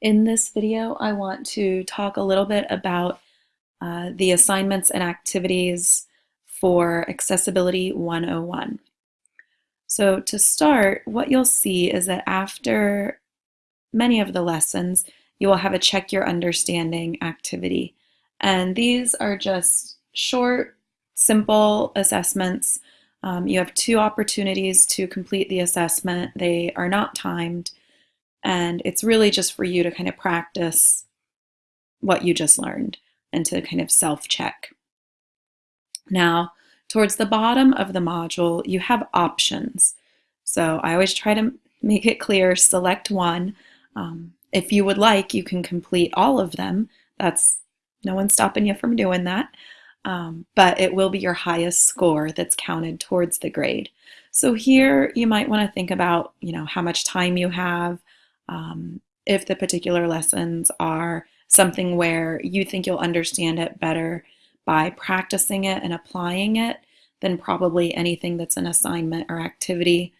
In this video, I want to talk a little bit about uh, the assignments and activities for Accessibility 101. So to start, what you'll see is that after many of the lessons, you will have a check your understanding activity. And these are just short, simple assessments. Um, you have two opportunities to complete the assessment. They are not timed. And it's really just for you to kind of practice what you just learned and to kind of self-check. Now, towards the bottom of the module, you have options. So I always try to make it clear, select one. Um, if you would like, you can complete all of them. That's no one's stopping you from doing that. Um, but it will be your highest score that's counted towards the grade. So here you might want to think about, you know, how much time you have, um, if the particular lessons are something where you think you'll understand it better by practicing it and applying it, then probably anything that's an assignment or activity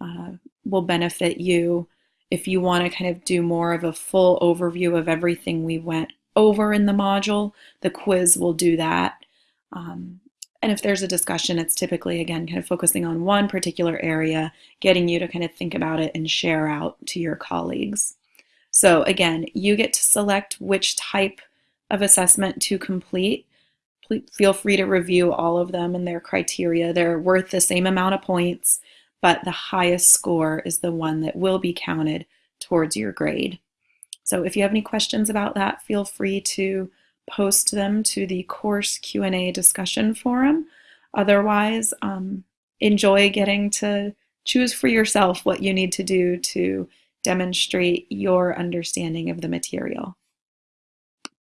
uh, will benefit you. If you want to kind of do more of a full overview of everything we went over in the module, the quiz will do that. Um, and if there's a discussion, it's typically, again, kind of focusing on one particular area, getting you to kind of think about it and share out to your colleagues. So again, you get to select which type of assessment to complete. Please feel free to review all of them and their criteria. They're worth the same amount of points, but the highest score is the one that will be counted towards your grade. So if you have any questions about that, feel free to post them to the course Q&A discussion forum. Otherwise, um, enjoy getting to choose for yourself what you need to do to demonstrate your understanding of the material.